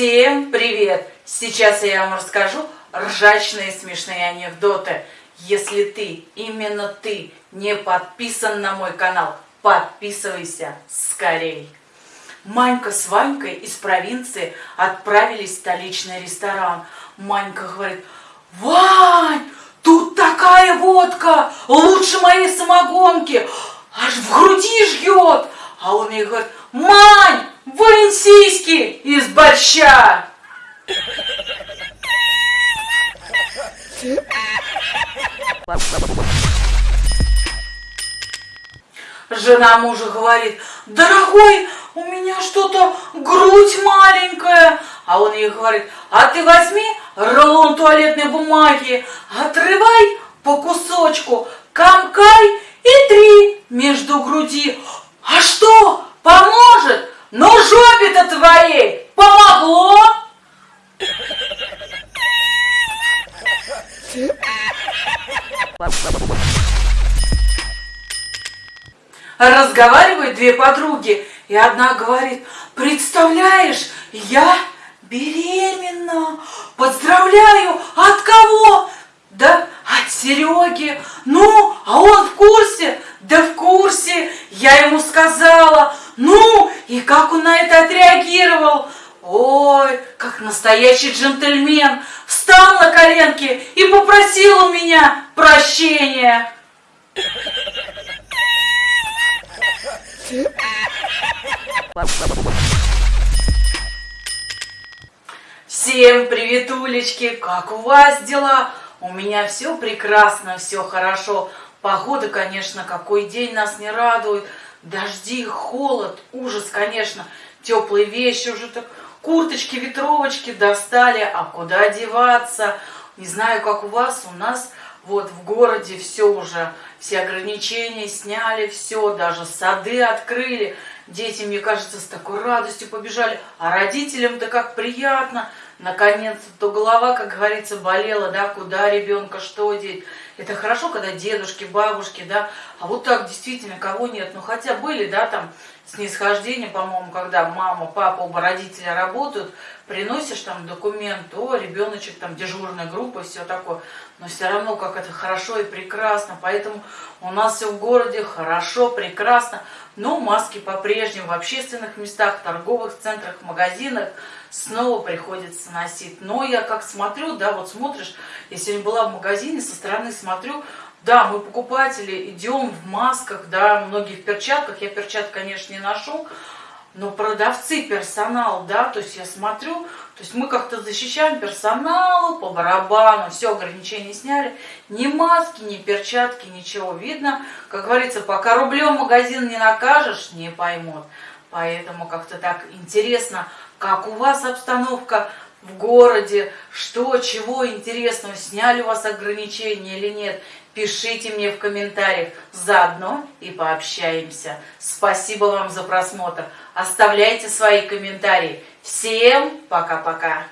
Всем привет! Сейчас я вам расскажу ржачные смешные анекдоты. Если ты, именно ты, не подписан на мой канал, подписывайся скорей. Манька с Ванькой из провинции отправились в столичный ресторан. Манька говорит, Вань, тут такая водка, лучше моей самогонки, аж в груди жгет. А он ей говорит, Мань, вынь сиськи из борща. Жена мужа говорит, дорогой, у меня что-то грудь маленькая. А он ей говорит, а ты возьми рулон туалетной бумаги, отрывай по кусочку, комкай и три между груди. А что, поможет? Ну, жопе-то твоей помогло? Разговаривают две подруги, и одна говорит, представляешь, я беременна, поздравляю, от кого? Да от Сереги. Ну, а он в курсе? Да в курсе. Я ему сказала. Ну, и как он отреагировал? Ой, как настоящий джентльмен. Встал на коленки и попросил у меня прощения. Всем привет, улечки! Как у вас дела? У меня все прекрасно, все хорошо. Погода, конечно, какой день нас не радует. Дожди, холод, ужас, конечно. Теплые вещи уже так, курточки, ветровочки достали. А куда деваться? Не знаю, как у вас, у нас вот в городе все уже, все ограничения сняли, все, даже сады открыли. Дети, мне кажется, с такой радостью побежали. А родителям-то как приятно. Наконец-то голова, как говорится, болела, да, куда ребенка, что деть. Это хорошо, когда дедушки, бабушки, да, а вот так действительно кого нет. Ну, хотя были, да, там, снисхождение, по-моему, когда мама, папа, оба родителя работают, приносишь там документ, о, ребеночек, там, дежурная группа, все такое. Но все равно, как это хорошо и прекрасно. Поэтому у нас все в городе хорошо, прекрасно. Но маски по-прежнему в общественных местах, торговых центрах, магазинах снова приходится носить. Но я как смотрю, да, вот смотришь, я сегодня была в магазине, со стороны смотрю, да, мы покупатели идем в масках, да, многие в перчатках, я перчаток, конечно, не ношу, но продавцы, персонал, да, то есть я смотрю, то есть мы как-то защищаем персоналу по барабану, все ограничения сняли, ни маски, ни перчатки, ничего. Видно, как говорится, пока рублем магазин не накажешь, не поймут. Поэтому как-то так интересно, как у вас обстановка в городе, что, чего интересного, сняли у вас ограничения или нет. Пишите мне в комментариях, заодно и пообщаемся. Спасибо вам за просмотр. Оставляйте свои комментарии. Всем пока-пока.